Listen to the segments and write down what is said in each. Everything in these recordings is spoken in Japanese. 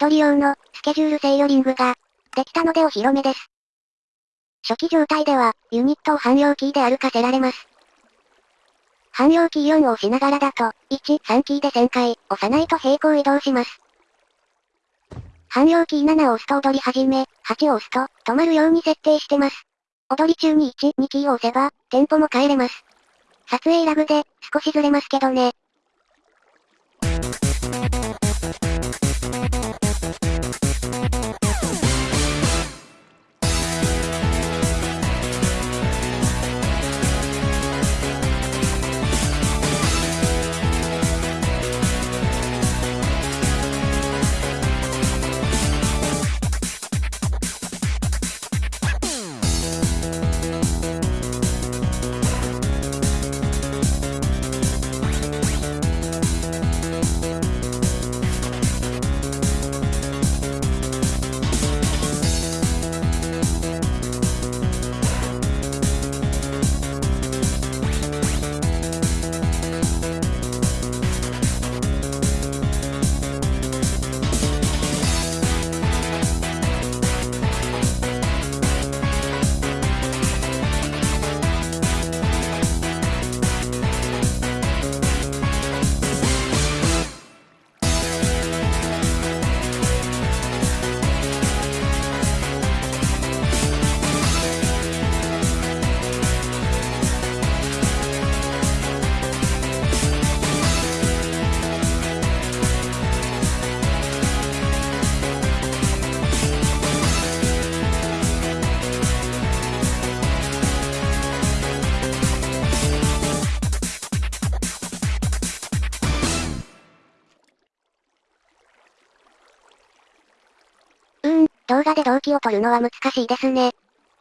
踊り用の、スケジュール制御リングが、できたのでお披露目です。初期状態では、ユニットを汎用キーで歩かせられます。汎用キー4を押しながらだと、1、3キーで旋回、押さないと平行移動します。汎用キー7を押すと踊り始め、8を押すと、止まるように設定してます。踊り中に1、2キーを押せば、テンポも変えれます。撮影ラグで、少しずれますけどね。動画で動機を取るのは難しいですね。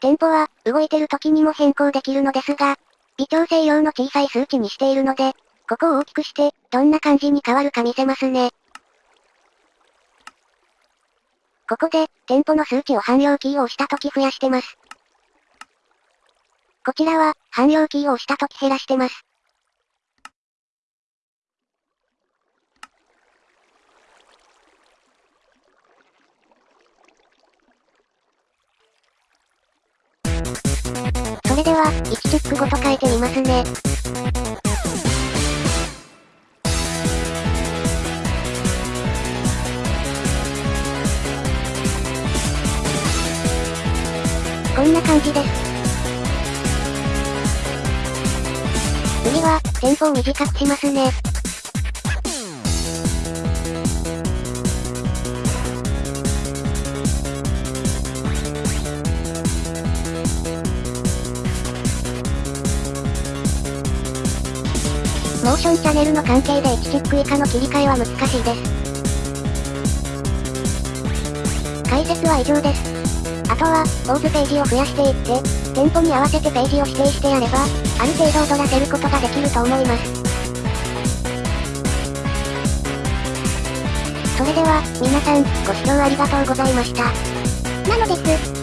テンポは、動いてる時にも変更できるのですが、微調整用の小さい数値にしているので、ここを大きくして、どんな感じに変わるか見せますね。ここで、テンポの数値を汎用キーを押した時増やしてます。こちらは、汎用キーを押した時減らしてます。それでは、1チェックごと変えてみますね。こんな感じです。次は、テンポを短くしますね。モーションチャンネルの関係で1チェック以下の切り替えは難しいです。解説は以上です。あとは、オーズページを増やしていって、テンポに合わせてページを指定してやれば、ある程度踊らせることができると思います。それでは、皆さん、ご視聴ありがとうございました。なのです。